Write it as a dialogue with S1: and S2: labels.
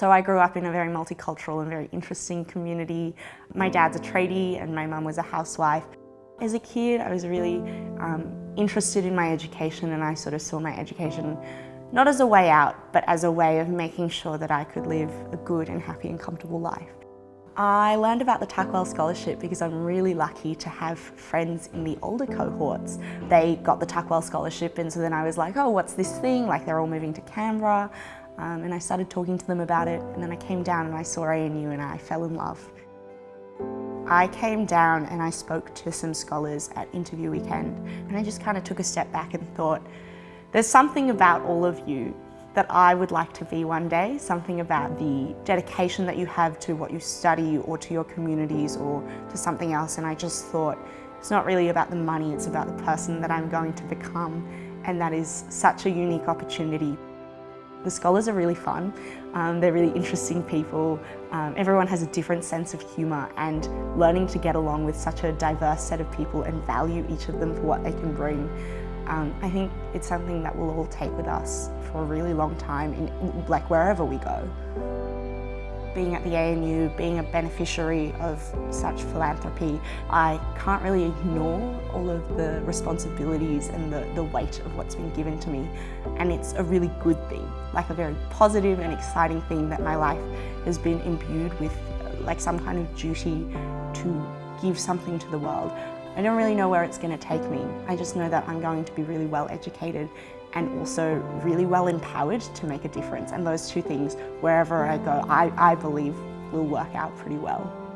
S1: So I grew up in a very multicultural and very interesting community. My dad's a tradie and my mum was a housewife. As a kid, I was really um, interested in my education and I sort of saw my education not as a way out, but as a way of making sure that I could live a good and happy and comfortable life. I learned about the Tuckwell Scholarship because I'm really lucky to have friends in the older cohorts. They got the Tuckwell Scholarship and so then I was like, oh, what's this thing? Like they're all moving to Canberra. Um, and I started talking to them about it and then I came down and I saw ANU and I fell in love. I came down and I spoke to some scholars at interview weekend and I just kind of took a step back and thought, there's something about all of you that I would like to be one day, something about the dedication that you have to what you study or to your communities or to something else and I just thought it's not really about the money, it's about the person that I'm going to become and that is such a unique opportunity. The scholars are really fun, um, they're really interesting people, um, everyone has a different sense of humour and learning to get along with such a diverse set of people and value each of them for what they can bring. Um, I think it's something that we'll all take with us for a really long time, in, like wherever we go. Being at the ANU, being a beneficiary of such philanthropy, I can't really ignore all of the responsibilities and the, the weight of what's been given to me. And it's a really good thing, like a very positive and exciting thing that my life has been imbued with like some kind of duty to give something to the world. I don't really know where it's going to take me. I just know that I'm going to be really well educated and also really well empowered to make a difference. And those two things, wherever I go, I, I believe will work out pretty well.